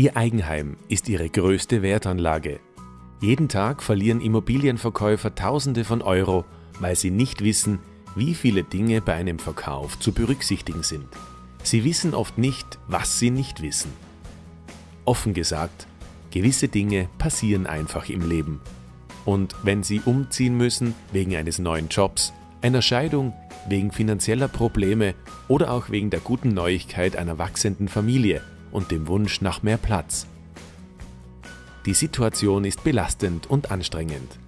Ihr Eigenheim ist Ihre größte Wertanlage. Jeden Tag verlieren Immobilienverkäufer Tausende von Euro, weil sie nicht wissen, wie viele Dinge bei einem Verkauf zu berücksichtigen sind. Sie wissen oft nicht, was sie nicht wissen. Offen gesagt, gewisse Dinge passieren einfach im Leben. Und wenn Sie umziehen müssen wegen eines neuen Jobs, einer Scheidung, wegen finanzieller Probleme oder auch wegen der guten Neuigkeit einer wachsenden Familie und dem Wunsch nach mehr Platz. Die Situation ist belastend und anstrengend.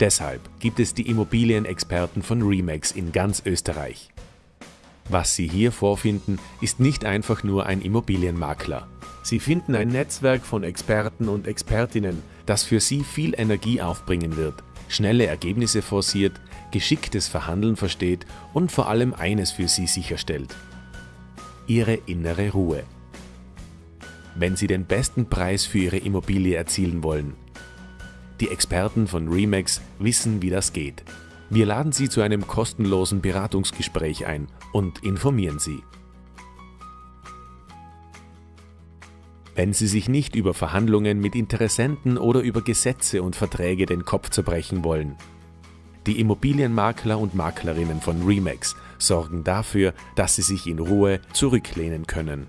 Deshalb gibt es die Immobilienexperten von Remax in ganz Österreich. Was Sie hier vorfinden, ist nicht einfach nur ein Immobilienmakler. Sie finden ein Netzwerk von Experten und Expertinnen, das für Sie viel Energie aufbringen wird, schnelle Ergebnisse forciert, geschicktes Verhandeln versteht und vor allem eines für Sie sicherstellt. Ihre innere Ruhe. Wenn Sie den besten Preis für Ihre Immobilie erzielen wollen. Die Experten von Remax wissen, wie das geht. Wir laden Sie zu einem kostenlosen Beratungsgespräch ein und informieren Sie. Wenn Sie sich nicht über Verhandlungen mit Interessenten oder über Gesetze und Verträge den Kopf zerbrechen wollen. Die Immobilienmakler und Maklerinnen von Remax sorgen dafür, dass Sie sich in Ruhe zurücklehnen können.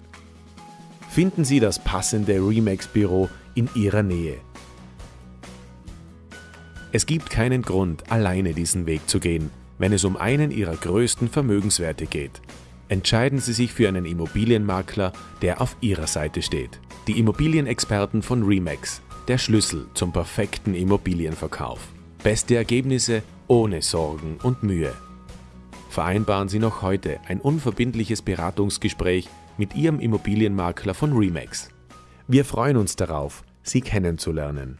Finden Sie das passende Remax-Büro in Ihrer Nähe. Es gibt keinen Grund, alleine diesen Weg zu gehen, wenn es um einen Ihrer größten Vermögenswerte geht. Entscheiden Sie sich für einen Immobilienmakler, der auf Ihrer Seite steht. Die Immobilienexperten von Remax, der Schlüssel zum perfekten Immobilienverkauf. Beste Ergebnisse ohne Sorgen und Mühe. Vereinbaren Sie noch heute ein unverbindliches Beratungsgespräch mit Ihrem Immobilienmakler von Remax. Wir freuen uns darauf, Sie kennenzulernen.